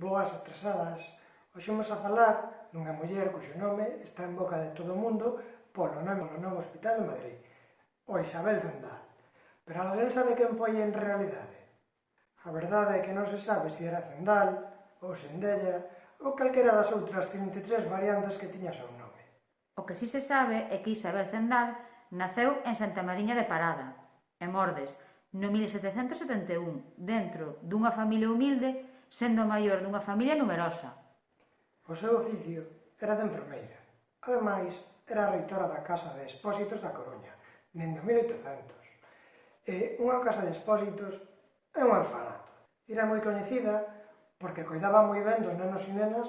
Boas atrasadas. Hoxe vamos a falar dunha muller cuxo nome está en boca de todo o mundo polo nome do novo hospital de Madrid, o Isabel Zendal. Pero alguén sabe quen foi en realidade? A verdade é que non se sabe se era Zendal, ou Sendella, ou calquera das outras 33 variantes que tiña seu nome. O que si se sabe é que Isabel Zendal naceu en Santa Mariña de Parada, en Ordes, no 1771, dentro dunha familia humilde sendo maior dunha familia numerosa. O seu oficio era de enfermeira. Ademais, era reitora da Casa de Expósitos da Coruña, dende 1800. E unha casa de expósitos é un orfanato. Era moi coñecida porque coidaba moi ben dos nenos e nenas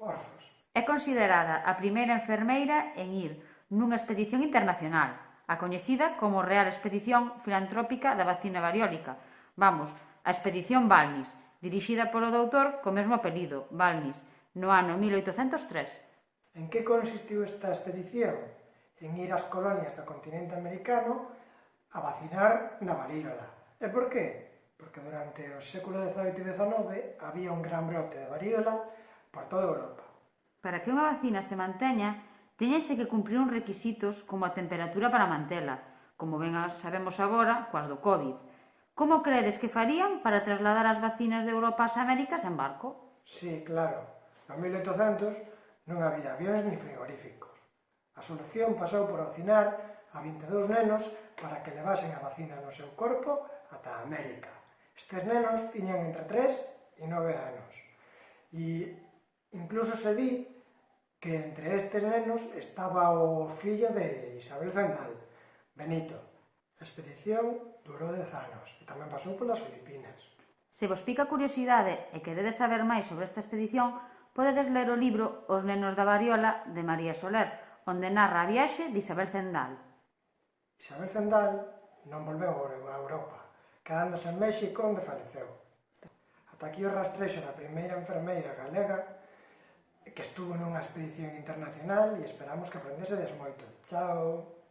orfos. É considerada a primeira enfermeira en ir nunha expedición internacional, a coñecida como Real Expedición Filantrópica da Vacina Variólica, vamos, a Expedición Balmis, dirixida polo doutor co mesmo apelido, Balmis, no ano 1803. En que consistiu esta expedición? En ir ás colonias do continente americano a vacinar na varíola. E por qué? Porque durante o século XVIII e XIX había un gran brote de varíola por toda Europa. Para que unha vacina se manteña, teñense que cumprir uns requisitos como a temperatura para mantela, como ben sabemos agora coas do COVID, Como credes que farían para trasladar as vacinas de Europa ás Américas en barco? Sí, claro. No 1800 non había avións ni frigoríficos. A solución pasou por vacinar a 22 nenos para que levasen a vacina no seu corpo ata América. Estes nenos tiñan entre 3 e 9 anos. E incluso se di que entre estes nenos estaba o fillo de Isabel Zendal, Benito, A expedición durou 10 anos e tamén pasou polas Filipinas. Se vos pica curiosidade e queredes saber máis sobre esta expedición, podedes ler o libro Os nenos da variola de María Soler, onde narra a viaxe de Isabel Zendal. Isabel Zendal non volveu a Europa, quedándose en México onde faleceu. Ata aquí o rastrexo da primeira enfermeira galega que estuvo nunha expedición internacional e esperamos que aprendese desmoito. Chao!